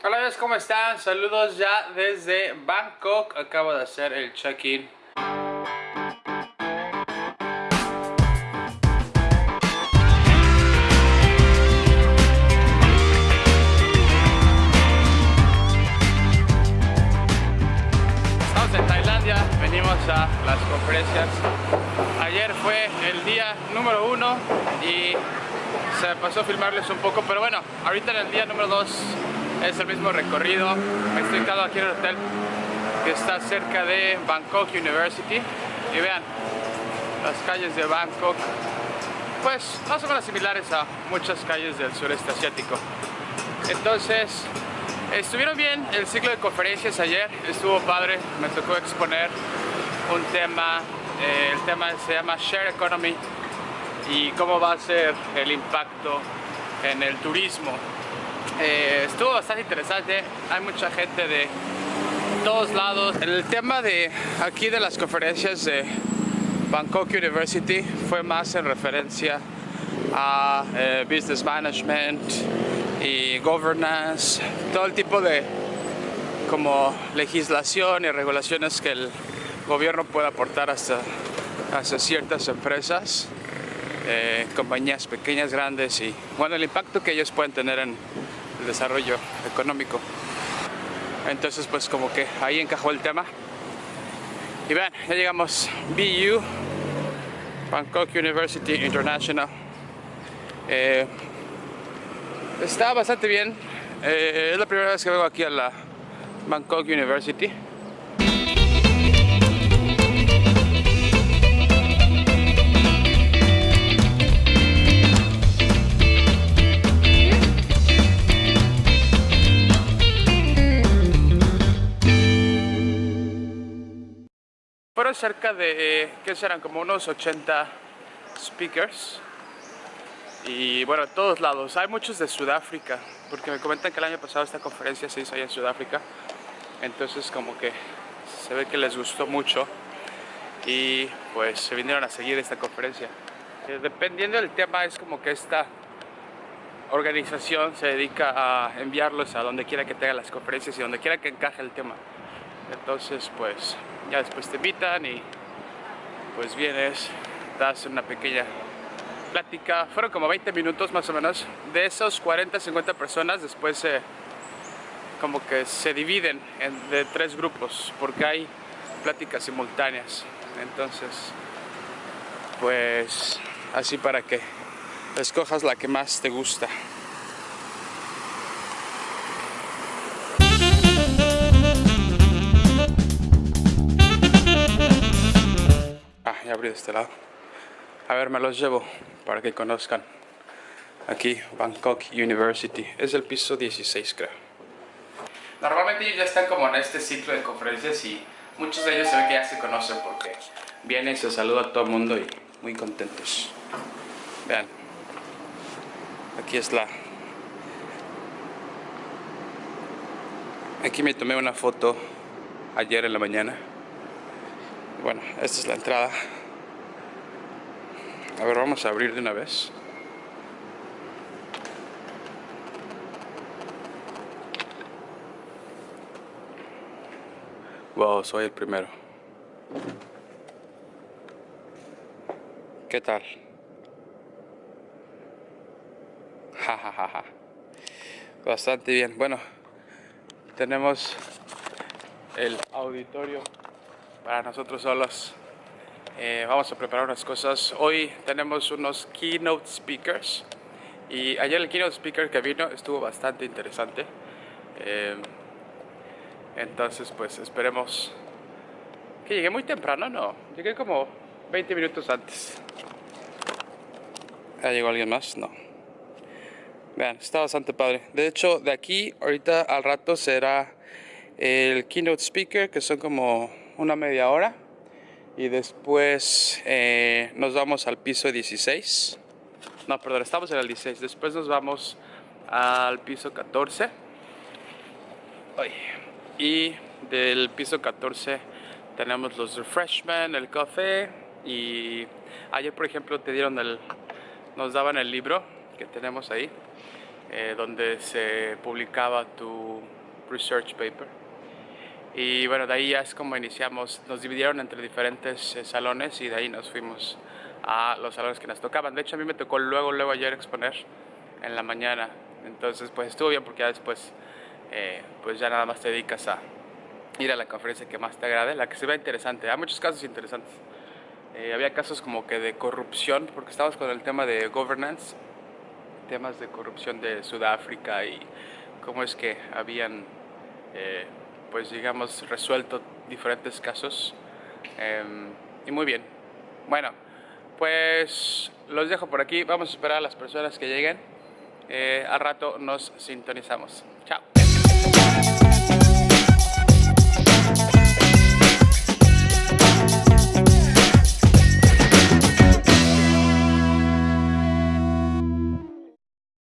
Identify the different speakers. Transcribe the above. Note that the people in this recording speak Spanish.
Speaker 1: Hola ¿cómo están? Saludos ya desde Bangkok. Acabo de hacer el check-in. Estamos en Tailandia, venimos a las conferencias. Ayer fue el día número uno y se pasó a filmarles un poco, pero bueno, ahorita en el día número dos es el mismo recorrido. Estoy quedado aquí en el hotel que está cerca de Bangkok University. Y vean las calles de Bangkok pues más o menos similares a muchas calles del sureste asiático. Entonces estuvieron bien el ciclo de conferencias ayer. Estuvo padre, me tocó exponer un tema eh, el tema se llama Share Economy y cómo va a ser el impacto en el turismo eh, estuvo bastante interesante, hay mucha gente de todos lados. El tema de aquí de las conferencias de Bangkok University fue más en referencia a eh, business management y governance, todo el tipo de como legislación y regulaciones que el gobierno puede aportar hasta, hasta ciertas empresas, eh, compañías pequeñas, grandes y bueno, el impacto que ellos pueden tener en desarrollo económico. Entonces pues como que ahí encajó el tema. Y vean, ya llegamos BU, Bangkok University International. Eh, está bastante bien. Eh, es la primera vez que vengo aquí a la Bangkok University. Fueron cerca de, ¿qué serán? Como unos 80 speakers. Y bueno, de todos lados. Hay muchos de Sudáfrica, porque me comentan que el año pasado esta conferencia se hizo allá en Sudáfrica. Entonces como que se ve que les gustó mucho y pues se vinieron a seguir esta conferencia. Eh, dependiendo del tema es como que esta organización se dedica a enviarlos a donde quiera que tenga las conferencias y donde quiera que encaje el tema. Entonces pues ya después te invitan y pues vienes, das una pequeña plática, fueron como 20 minutos más o menos, de esos 40, 50 personas. Después como que se dividen en, de tres grupos porque hay pláticas simultáneas, entonces pues así para que escojas la que más te gusta. Ya de este lado. A ver, me los llevo para que conozcan. Aquí, Bangkok University. Es el piso 16, creo. Normalmente ellos ya están como en este ciclo de conferencias y muchos de ellos se ve que ya se conocen porque vienen se saluda a todo el mundo y muy contentos. Vean. Aquí es la... Aquí me tomé una foto ayer en la mañana. Bueno, esta es la entrada. A ver, vamos a abrir de una vez. Wow, soy el primero. ¿Qué tal? Ja. Bastante bien. Bueno, tenemos el auditorio para nosotros solos. Eh, vamos a preparar unas cosas. Hoy tenemos unos keynote speakers y ayer el keynote speaker que vino estuvo bastante interesante. Eh, entonces pues esperemos que llegue muy temprano, no, llegué como 20 minutos antes. ¿Ya llegó alguien más? No. Vean, está bastante padre. De hecho, de aquí ahorita al rato será el keynote speaker, que son como una media hora y después eh, nos vamos al piso 16. No, perdón, estamos en el 16. Después nos vamos al piso 14. Y del piso 14 tenemos los refreshments, el café y ayer por ejemplo te dieron el, nos daban el libro que tenemos ahí eh, donde se publicaba tu research paper. Y bueno, de ahí ya es como iniciamos, nos dividieron entre diferentes eh, salones y de ahí nos fuimos a los salones que nos tocaban. De hecho, a mí me tocó luego, luego ayer exponer en la mañana. Entonces, pues estuvo bien porque ya después, eh, pues ya nada más te dedicas a ir a la conferencia que más te agrade, la que se vea interesante. Hay muchos casos interesantes. había casos como que de corrupción, porque estábamos con el tema de governance temas de corrupción de Sudáfrica y cómo es que habían, eh, pues digamos, resuelto diferentes casos. Em, y muy bien. Bueno, pues los dejo por aquí. Vamos a esperar a las personas que lleguen. Eh, al rato nos sintonizamos.